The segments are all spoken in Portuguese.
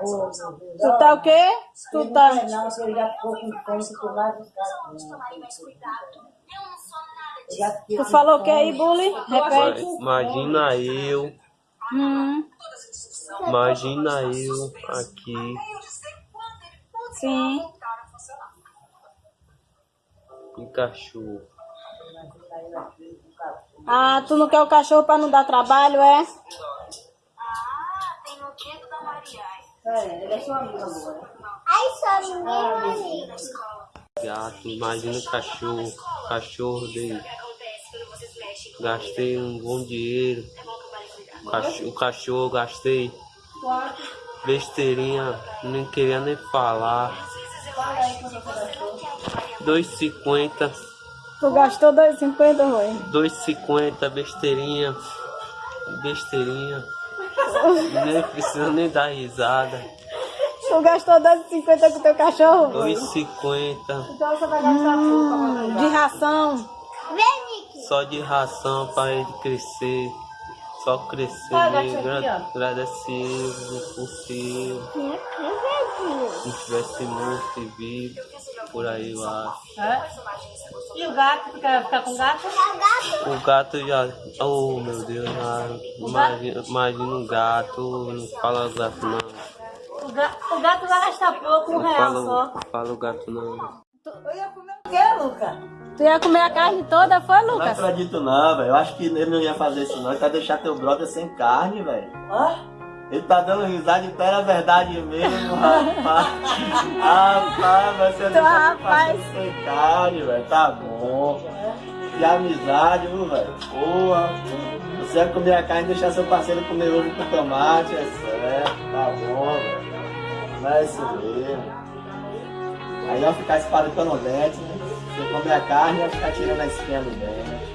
Tu tá o quê? Tu tá... Não, se ele já ficou com se tu vai. Tu falou o que aí, Bully? Repete. Imagina eu, Hum, imagina eu aqui, sim. Pikachu. Ah, tu não quer o cachorro pra não dar trabalho, é? É, ele é seu amigo, amor. Ai, só meu amigo. Gato, imagina o cachorro, cachorro dele. Gastei um bom dinheiro. Cachorro, o cachorro gastei. Besteirinha, nem queria nem falar. 2,50, Tu gastou 2,50, Rui? 2,50, besteirinha. Besteirinha. Nem precisa nem dar risada. Tu gastou 2,50 com teu cachorro? 2,50. Então você vai gastar Hum, de ração. Vem, Nick. Só de ração para ele crescer. Só crescer, gra- ó. agradecer por ser. Se tivesse morto e vivo, por aí eu acho. É? E o gato? Tu quer ficar com o gato? O gato já. Oh meu Deus, já, imagina, imagina um gato, não fala gato não. O, ga o gato vai gastar pouco, um Não real só. fala, fala o gato não. Eu ia comer o quê, Luca? Tu ia comer a carne toda, foi, Não Lucas? acredito não, velho. Eu acho que ele não ia fazer isso não. Ele vai deixar teu brother sem carne, velho. Hã? Ele tá dando risada, então era verdade mesmo, rapaz. rapaz, Então, deixar teu rapaz. carne, velho. Tá bom. Que amizade, viu, velho? Porra. Você vai comer a carne e deixar seu parceiro comer ovo com tomate, é certo. Tá bom, velho. Não é isso mesmo. Aí vai ficar espalhando o dente, né? Você comer a carne e vai ficar tirando a espinha do dente.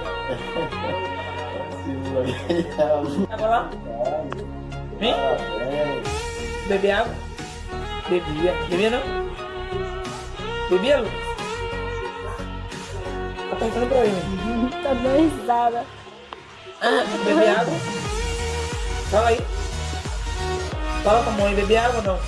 Tava lá? Vem? Beber água? Bebia. Bebia não? Bebia, Lucas? Tá perguntando pra ele. Tá dando risada. Ah, beber água? Fala aí. Fala pra mãe, beber água ou não?